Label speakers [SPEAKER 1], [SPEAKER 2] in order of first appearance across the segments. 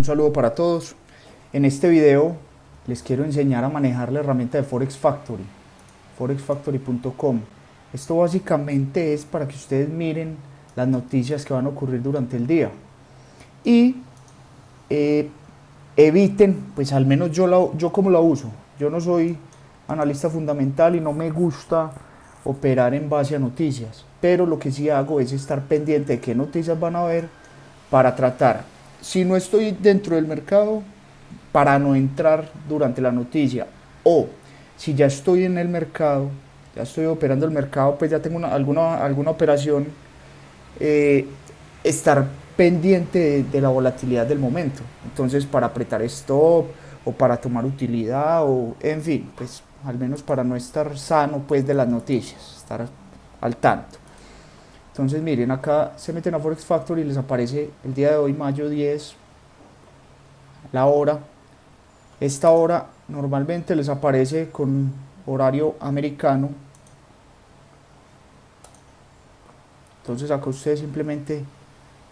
[SPEAKER 1] Un saludo para todos. En este video les quiero enseñar a manejar la herramienta de Forex Factory, forexfactory.com. Esto básicamente es para que ustedes miren las noticias que van a ocurrir durante el día y eh, eviten, pues al menos yo, la, yo como la uso. Yo no soy analista fundamental y no me gusta operar en base a noticias, pero lo que sí hago es estar pendiente de qué noticias van a ver para tratar si no estoy dentro del mercado, para no entrar durante la noticia. O si ya estoy en el mercado, ya estoy operando el mercado, pues ya tengo alguna, alguna operación, eh, estar pendiente de, la volatilidad del momento. Entonces, para apretar stop o para tomar utilidad o en fin, pues al menos para no estar sano pues de las noticias, estar al tanto. Entonces miren, acá se meten a Forex Factory y les aparece el día de hoy, mayo 10, la hora. Esta hora normalmente les aparece con horario americano. Entonces acá ustedes simplemente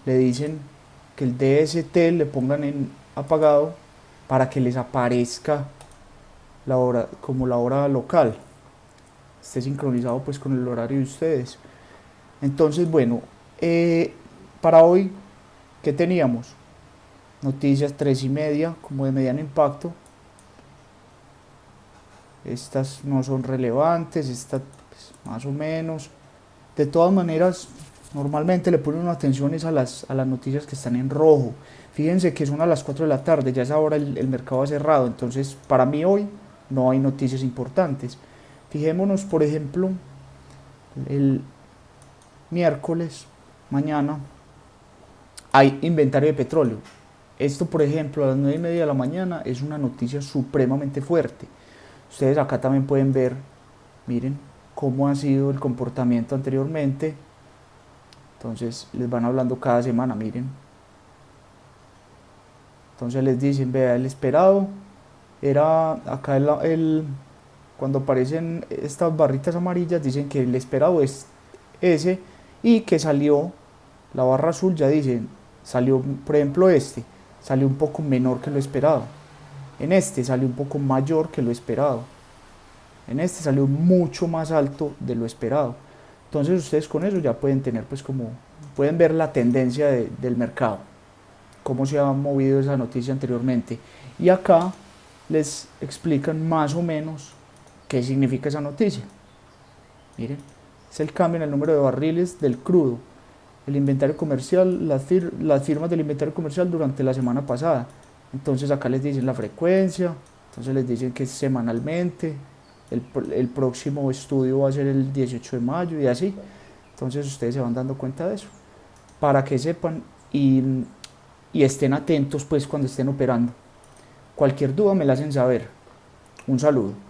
[SPEAKER 1] le dicen que el DST le pongan en apagado para que les aparezca la hora como la hora local esté sincronizado pues con el horario de ustedes entonces, bueno, eh, para hoy, ¿qué teníamos? Noticias 3 y media, como de mediano impacto. Estas no son relevantes, estas pues, más o menos. De todas maneras, normalmente le ponen atención a las, a las noticias que están en rojo. Fíjense que son a las 4 de la tarde, ya es ahora el, el mercado ha cerrado, entonces para mí hoy no hay noticias importantes. Fijémonos, por ejemplo, el, miércoles, mañana, hay inventario de petróleo. Esto, por ejemplo, a las 9 y media de la mañana es una noticia supremamente fuerte. Ustedes acá también pueden ver, miren, cómo ha sido el comportamiento anteriormente. Entonces les van hablando cada semana, miren. Entonces les dicen, vea, el esperado era acá el, el cuando aparecen estas barritas amarillas, dicen que el esperado es ese y que salió, la barra azul ya dicen, salió, por ejemplo este, salió un poco menor que lo esperado. En este salió un poco mayor que lo esperado. En este salió mucho más alto de lo esperado. Entonces ustedes con eso ya pueden tener pues como, pueden ver la tendencia del mercado, cómo se ha movido esa noticia anteriormente. Y acá les explican más o menos qué significa esa noticia. Miren es el cambio en el número de barriles del crudo, el inventario comercial, las, firmas del inventario comercial durante la semana pasada. Entonces acá les dicen la frecuencia, entonces les dicen que es semanalmente, el, próximo estudio va a ser el 18 de mayo y así. Entonces ustedes se van dando cuenta de eso, para que sepan y, y estén atentos pues cuando estén operando. Cualquier duda me la hacen saber. Un saludo.